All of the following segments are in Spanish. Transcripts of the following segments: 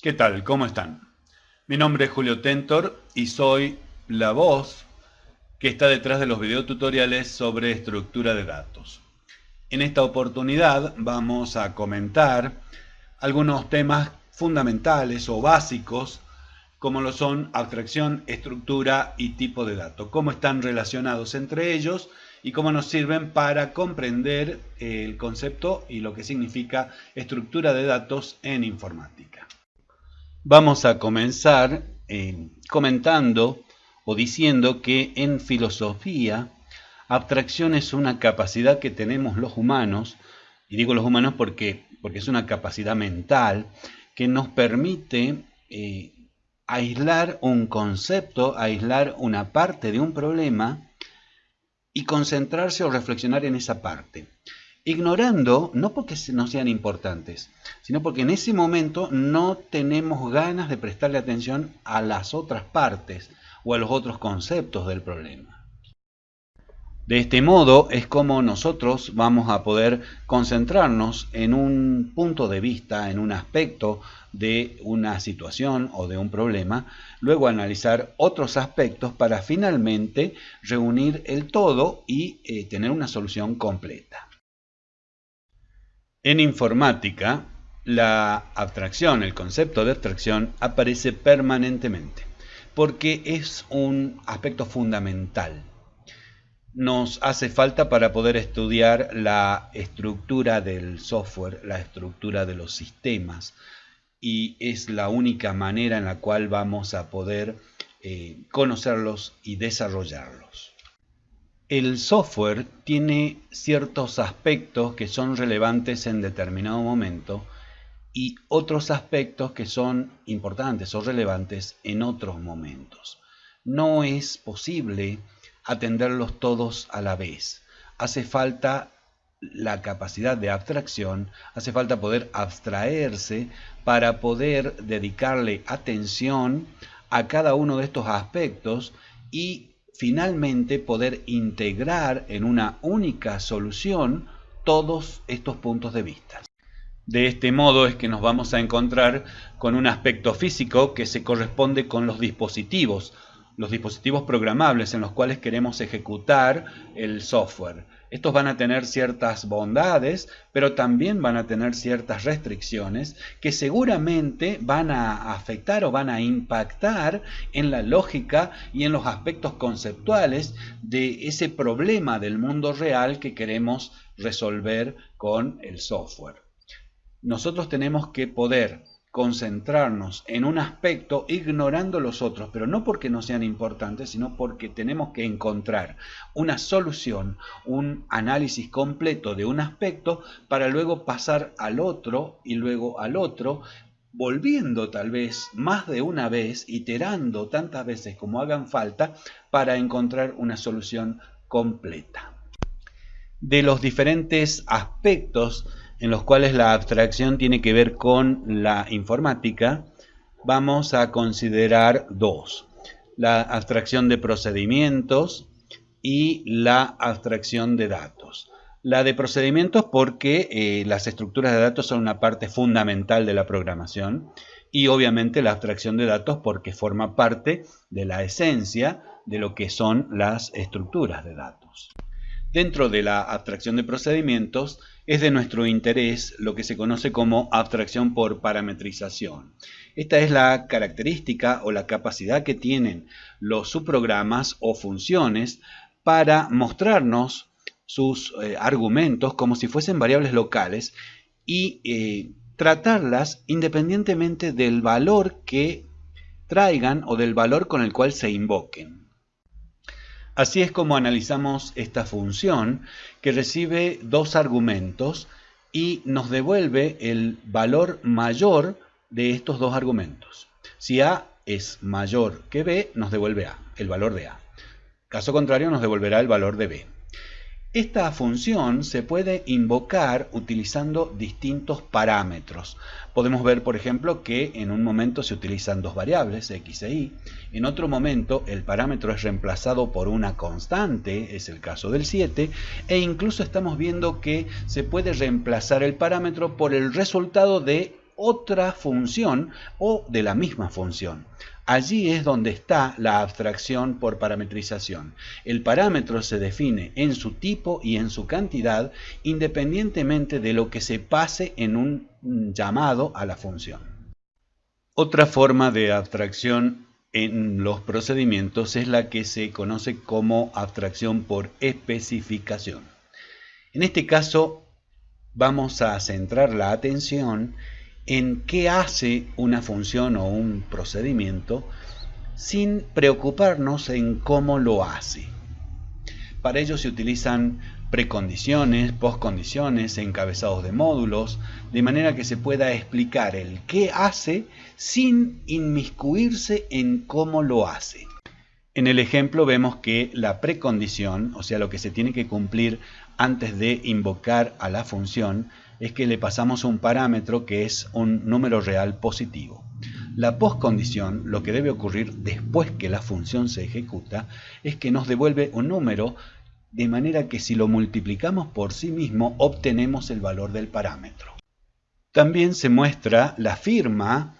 ¿Qué tal? ¿Cómo están? Mi nombre es Julio Tentor y soy la voz que está detrás de los videotutoriales sobre estructura de datos. En esta oportunidad vamos a comentar algunos temas fundamentales o básicos como lo son abstracción, estructura y tipo de dato, cómo están relacionados entre ellos y cómo nos sirven para comprender el concepto y lo que significa estructura de datos en informática. Vamos a comenzar eh, comentando o diciendo que en filosofía abstracción es una capacidad que tenemos los humanos, y digo los humanos porque, porque es una capacidad mental que nos permite eh, aislar un concepto, aislar una parte de un problema y concentrarse o reflexionar en esa parte. Ignorando, no porque no sean importantes, sino porque en ese momento no tenemos ganas de prestarle atención a las otras partes o a los otros conceptos del problema. De este modo es como nosotros vamos a poder concentrarnos en un punto de vista, en un aspecto de una situación o de un problema, luego analizar otros aspectos para finalmente reunir el todo y eh, tener una solución completa. En informática, la abstracción, el concepto de abstracción aparece permanentemente porque es un aspecto fundamental nos hace falta para poder estudiar la estructura del software, la estructura de los sistemas y es la única manera en la cual vamos a poder eh, conocerlos y desarrollarlos. El software tiene ciertos aspectos que son relevantes en determinado momento y otros aspectos que son importantes o relevantes en otros momentos. No es posible atenderlos todos a la vez. Hace falta la capacidad de abstracción, hace falta poder abstraerse para poder dedicarle atención a cada uno de estos aspectos y finalmente poder integrar en una única solución todos estos puntos de vista. De este modo es que nos vamos a encontrar con un aspecto físico que se corresponde con los dispositivos, los dispositivos programables en los cuales queremos ejecutar el software. Estos van a tener ciertas bondades, pero también van a tener ciertas restricciones que seguramente van a afectar o van a impactar en la lógica y en los aspectos conceptuales de ese problema del mundo real que queremos resolver con el software. Nosotros tenemos que poder concentrarnos en un aspecto ignorando los otros, pero no porque no sean importantes, sino porque tenemos que encontrar una solución, un análisis completo de un aspecto para luego pasar al otro y luego al otro, volviendo tal vez más de una vez, iterando tantas veces como hagan falta para encontrar una solución completa. De los diferentes aspectos en los cuales la abstracción tiene que ver con la informática, vamos a considerar dos. La abstracción de procedimientos y la abstracción de datos. La de procedimientos porque eh, las estructuras de datos son una parte fundamental de la programación y obviamente la abstracción de datos porque forma parte de la esencia de lo que son las estructuras de datos. Dentro de la abstracción de procedimientos es de nuestro interés lo que se conoce como abstracción por parametrización. Esta es la característica o la capacidad que tienen los subprogramas o funciones para mostrarnos sus eh, argumentos como si fuesen variables locales y eh, tratarlas independientemente del valor que traigan o del valor con el cual se invoquen. Así es como analizamos esta función que recibe dos argumentos y nos devuelve el valor mayor de estos dos argumentos. Si A es mayor que B, nos devuelve A, el valor de A. Caso contrario, nos devolverá el valor de B. Esta función se puede invocar utilizando distintos parámetros. Podemos ver, por ejemplo, que en un momento se utilizan dos variables, x e y. En otro momento el parámetro es reemplazado por una constante, es el caso del 7. E incluso estamos viendo que se puede reemplazar el parámetro por el resultado de otra función o de la misma función. Allí es donde está la abstracción por parametrización. El parámetro se define en su tipo y en su cantidad independientemente de lo que se pase en un llamado a la función. Otra forma de abstracción en los procedimientos es la que se conoce como abstracción por especificación. En este caso vamos a centrar la atención en qué hace una función o un procedimiento sin preocuparnos en cómo lo hace. Para ello se utilizan precondiciones, postcondiciones, encabezados de módulos, de manera que se pueda explicar el qué hace sin inmiscuirse en cómo lo hace. En el ejemplo vemos que la precondición, o sea, lo que se tiene que cumplir antes de invocar a la función, es que le pasamos un parámetro que es un número real positivo. La postcondición, lo que debe ocurrir después que la función se ejecuta, es que nos devuelve un número de manera que si lo multiplicamos por sí mismo obtenemos el valor del parámetro. También se muestra la firma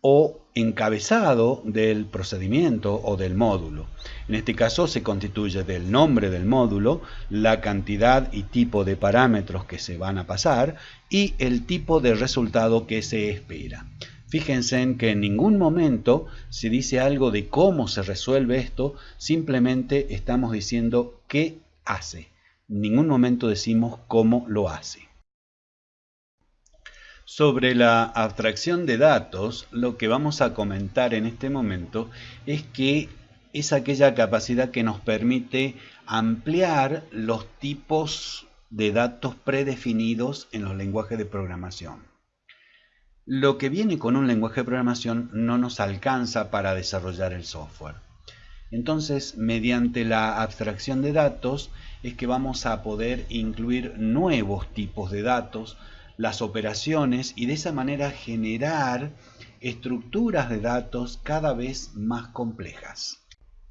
o encabezado del procedimiento o del módulo. En este caso se constituye del nombre del módulo, la cantidad y tipo de parámetros que se van a pasar y el tipo de resultado que se espera. Fíjense en que en ningún momento se dice algo de cómo se resuelve esto, simplemente estamos diciendo qué hace. En ningún momento decimos cómo lo hace. Sobre la abstracción de datos, lo que vamos a comentar en este momento es que es aquella capacidad que nos permite ampliar los tipos de datos predefinidos en los lenguajes de programación. Lo que viene con un lenguaje de programación no nos alcanza para desarrollar el software. Entonces, mediante la abstracción de datos es que vamos a poder incluir nuevos tipos de datos las operaciones y de esa manera generar estructuras de datos cada vez más complejas.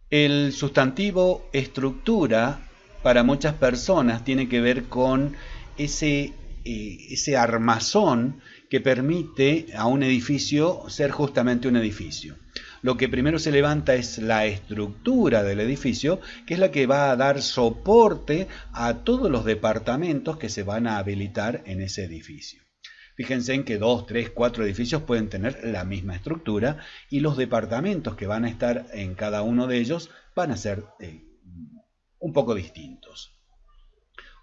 El sustantivo estructura para muchas personas tiene que ver con ese, eh, ese armazón que permite a un edificio ser justamente un edificio lo que primero se levanta es la estructura del edificio, que es la que va a dar soporte a todos los departamentos que se van a habilitar en ese edificio. Fíjense en que dos, tres, cuatro edificios pueden tener la misma estructura y los departamentos que van a estar en cada uno de ellos van a ser eh, un poco distintos.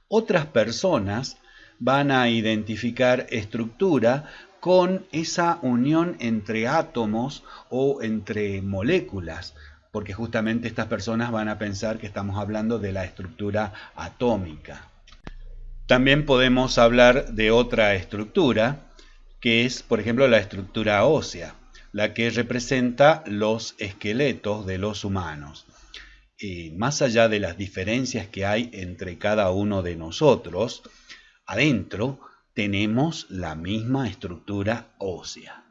Otras personas van a identificar estructura con esa unión entre átomos o entre moléculas, porque justamente estas personas van a pensar que estamos hablando de la estructura atómica. También podemos hablar de otra estructura, que es, por ejemplo, la estructura ósea, la que representa los esqueletos de los humanos. Y más allá de las diferencias que hay entre cada uno de nosotros, adentro tenemos la misma estructura ósea.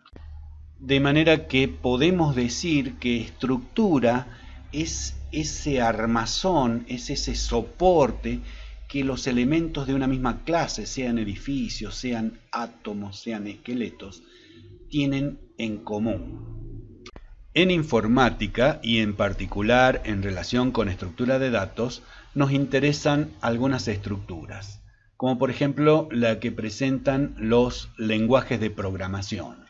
De manera que podemos decir que estructura es ese armazón, es ese soporte que los elementos de una misma clase, sean edificios, sean átomos, sean esqueletos, tienen en común. En informática y en particular en relación con estructura de datos, nos interesan algunas estructuras como por ejemplo la que presentan los lenguajes de programación.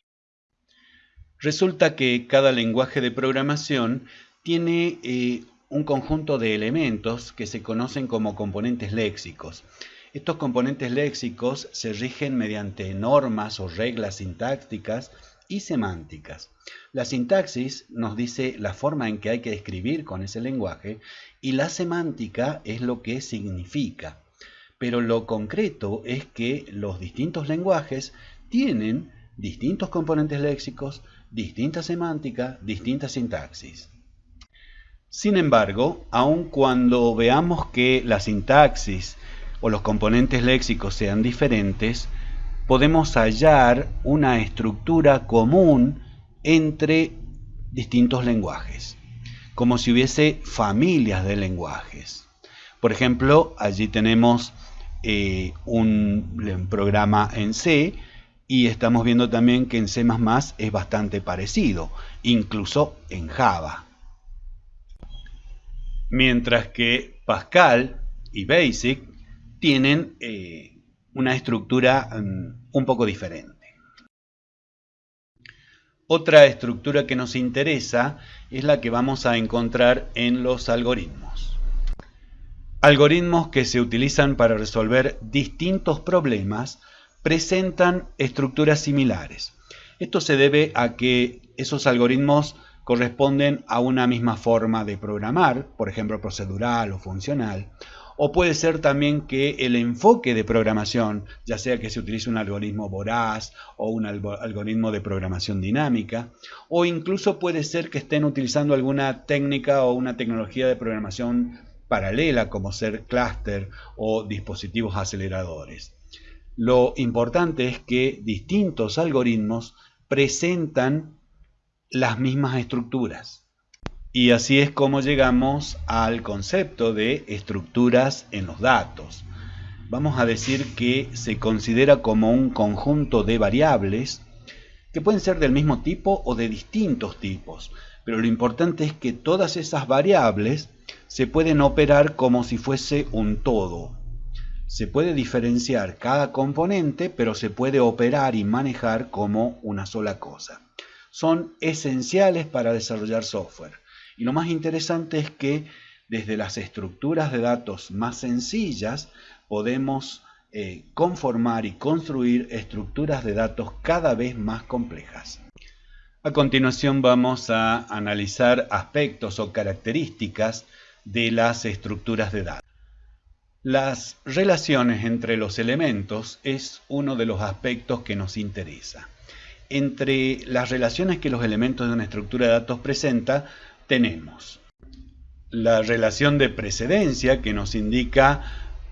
Resulta que cada lenguaje de programación tiene eh, un conjunto de elementos que se conocen como componentes léxicos. Estos componentes léxicos se rigen mediante normas o reglas sintácticas y semánticas. La sintaxis nos dice la forma en que hay que escribir con ese lenguaje y la semántica es lo que significa pero lo concreto es que los distintos lenguajes tienen distintos componentes léxicos, distinta semántica, distinta sintaxis. Sin embargo, aun cuando veamos que la sintaxis o los componentes léxicos sean diferentes, podemos hallar una estructura común entre distintos lenguajes, como si hubiese familias de lenguajes. Por ejemplo, allí tenemos eh, un, programa en C Y estamos viendo también que en C++ es bastante parecido, incluso en Java. Mientras que Pascal y Basic tienen eh, una estructura mm, un poco diferente. Otra estructura que nos interesa es la que vamos a encontrar en los algoritmos. Algoritmos que se utilizan para resolver distintos problemas presentan estructuras similares. Esto se debe a que esos algoritmos corresponden a una misma forma de programar, por ejemplo procedural o funcional, o puede ser también que el enfoque de programación, ya sea que se utilice un algoritmo voraz o un algoritmo de programación dinámica, o incluso puede ser que estén utilizando alguna técnica o una tecnología de programación paralela como ser clúster o dispositivos aceleradores. Lo importante es que distintos algoritmos presentan las mismas estructuras. Y así es como llegamos al concepto de estructuras en los datos. Vamos a decir que se considera como un conjunto de variables que pueden ser del mismo tipo o de distintos tipos. Pero lo importante es que todas esas variables se pueden operar como si fuese un todo, se puede diferenciar cada componente, pero se puede operar y manejar como una sola cosa. Son esenciales para desarrollar software. Y lo más interesante es que desde las estructuras de datos más sencillas podemos eh, conformar y construir estructuras de datos cada vez más complejas. A continuación vamos a analizar aspectos o características de las estructuras de datos. Las relaciones entre los elementos es uno de los aspectos que nos interesa. Entre las relaciones que los elementos de una estructura de datos presenta, tenemos la relación de precedencia que nos indica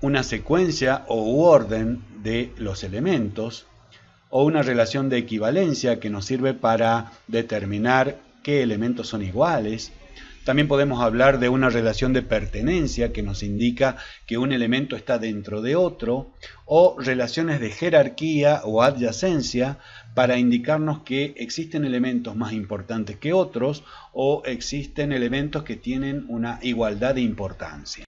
una secuencia o orden de los elementos, o una relación de equivalencia que nos sirve para determinar qué elementos son iguales, también podemos hablar de una relación de pertenencia que nos indica que un elemento está dentro de otro, o relaciones de jerarquía o adyacencia para indicarnos que existen elementos más importantes que otros o existen elementos que tienen una igualdad de importancia.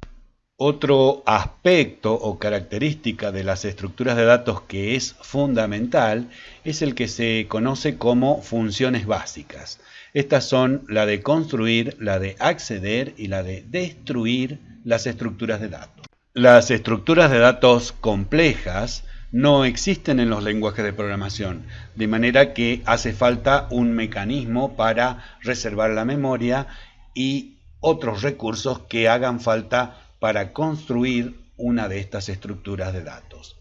Otro aspecto o característica de las estructuras de datos que es fundamental es el que se conoce como funciones básicas. Estas son la de construir, la de acceder y la de destruir las estructuras de datos. Las estructuras de datos complejas no existen en los lenguajes de programación, de manera que hace falta un mecanismo para reservar la memoria y otros recursos que hagan falta para construir una de estas estructuras de datos.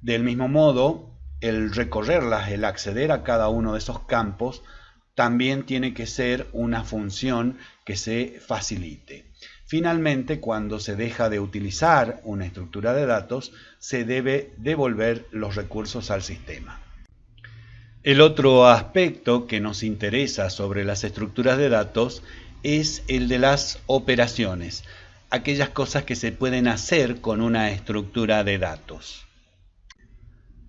Del mismo modo, el recorrerlas, el acceder a cada uno de esos campos, también tiene que ser una función que se facilite. Finalmente, cuando se deja de utilizar una estructura de datos, se debe devolver los recursos al sistema. El otro aspecto que nos interesa sobre las estructuras de datos es el de las operaciones, aquellas cosas que se pueden hacer con una estructura de datos.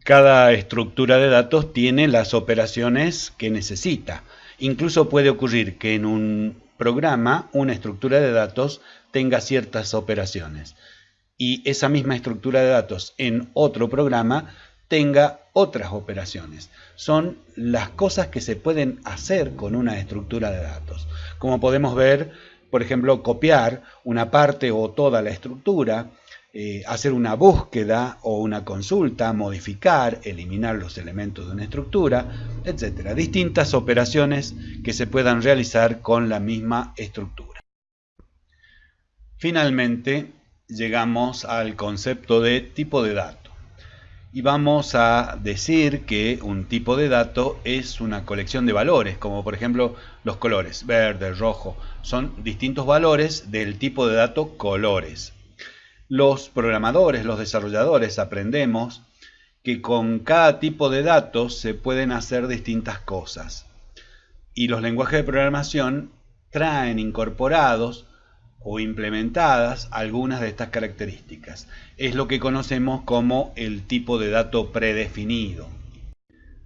Cada estructura de datos tiene las operaciones que necesita. Incluso puede ocurrir que en un programa una estructura de datos tenga ciertas operaciones y esa misma estructura de datos en otro programa tenga otras operaciones. Son las cosas que se pueden hacer con una estructura de datos. Como podemos ver, por ejemplo, copiar una parte o toda la estructura, eh, hacer una búsqueda o una consulta, modificar, eliminar los elementos de una estructura, etc. Distintas operaciones que se puedan realizar con la misma estructura. Finalmente, llegamos al concepto de tipo de dato. Y vamos a decir que un tipo de dato es una colección de valores, como por ejemplo los colores, verde, rojo, son distintos valores del tipo de dato colores. Los programadores, los desarrolladores aprendemos que con cada tipo de datos se pueden hacer distintas cosas. Y los lenguajes de programación traen incorporados o implementadas algunas de estas características. Es lo que conocemos como el tipo de dato predefinido.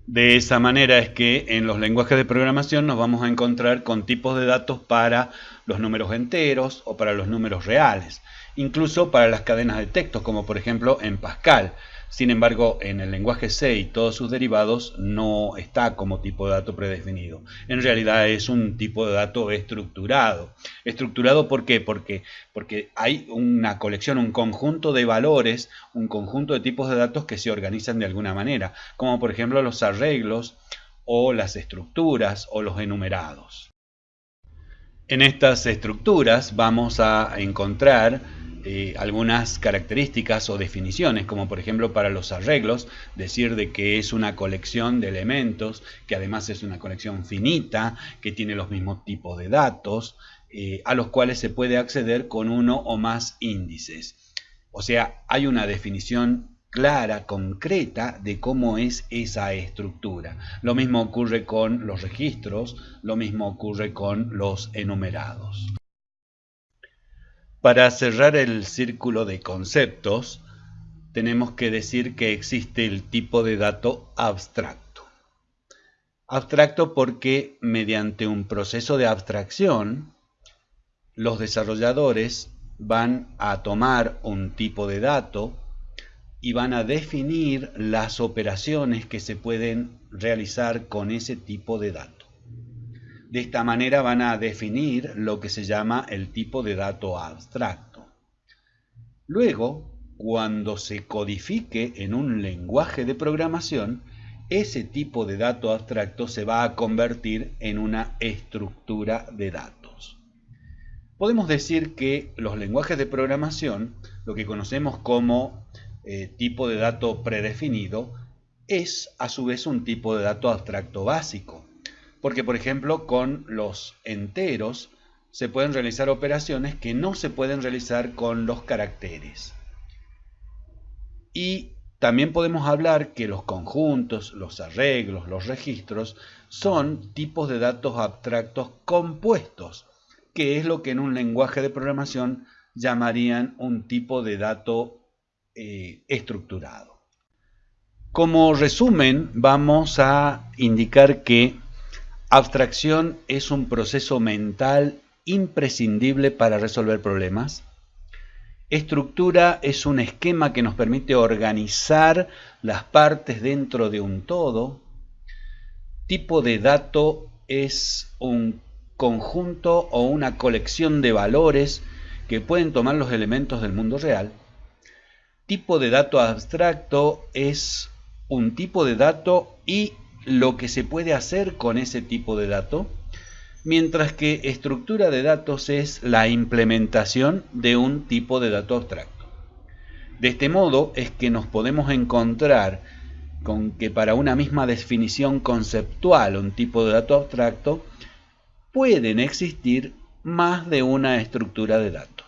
De esa manera es que en los lenguajes de programación nos vamos a encontrar con tipos de datos para los números enteros o para los números reales, incluso para las cadenas de textos, como por ejemplo en Pascal. Sin embargo, en el lenguaje C y todos sus derivados no está como tipo de dato predefinido. En realidad es un tipo de dato estructurado. ¿Estructurado por qué? Porque, porque hay una colección, un conjunto de valores, un conjunto de tipos de datos que se organizan de alguna manera, como por ejemplo los arreglos o las estructuras o los enumerados. En estas estructuras vamos a encontrar eh, algunas características o definiciones, como por ejemplo para los arreglos, decir de que es una colección de elementos, que además es una colección finita, que tiene los mismos tipos de datos, eh, a los cuales se puede acceder con uno o más índices. O sea, hay una definición clara, concreta de cómo es esa estructura. Lo mismo ocurre con los registros, lo mismo ocurre con los enumerados. Para cerrar el círculo de conceptos, tenemos que decir que existe el tipo de dato abstracto. Abstracto porque mediante un proceso de abstracción, los desarrolladores van a tomar un tipo de dato y van a definir las operaciones que se pueden realizar con ese tipo de dato. De esta manera van a definir lo que se llama el tipo de dato abstracto. Luego, cuando se codifique en un lenguaje de programación, ese tipo de dato abstracto se va a convertir en una estructura de datos. Podemos decir que los lenguajes de programación, lo que conocemos como eh, tipo de dato predefinido, es a su vez un tipo de dato abstracto básico. Porque, por ejemplo, con los enteros se pueden realizar operaciones que no se pueden realizar con los caracteres. Y también podemos hablar que los conjuntos, los arreglos, los registros son tipos de datos abstractos compuestos, que es lo que en un lenguaje de programación llamarían un tipo de dato eh, estructurado. Como resumen, vamos a indicar que Abstracción es un proceso mental imprescindible para resolver problemas. Estructura es un esquema que nos permite organizar las partes dentro de un todo. Tipo de dato es un conjunto o una colección de valores que pueden tomar los elementos del mundo real. Tipo de dato abstracto es un tipo de dato y lo que se puede hacer con ese tipo de dato, mientras que estructura de datos es la implementación de un tipo de dato abstracto. De este modo es que nos podemos encontrar con que para una misma definición conceptual, un tipo de dato abstracto, pueden existir más de una estructura de datos.